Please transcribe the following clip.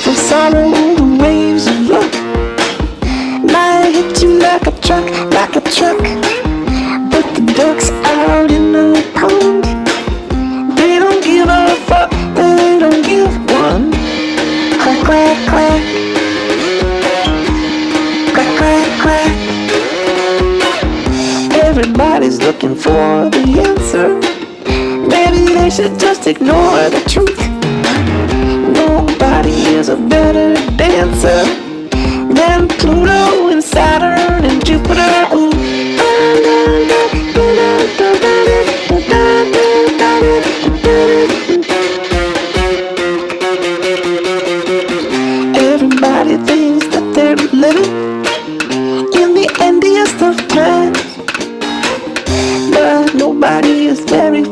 off of sorrow, the waves of luck Might hit you like a truck, like a truck. But the ducks out in the pond. They don't give a fuck, they don't give one. Quack, quack, quack. Quack, quack, quack. Everybody's looking for the answer. Maybe they should just ignore the truth a better dancer than Pluto and Saturn and Jupiter. Everybody thinks that they're living in the endiest of times, but nobody is very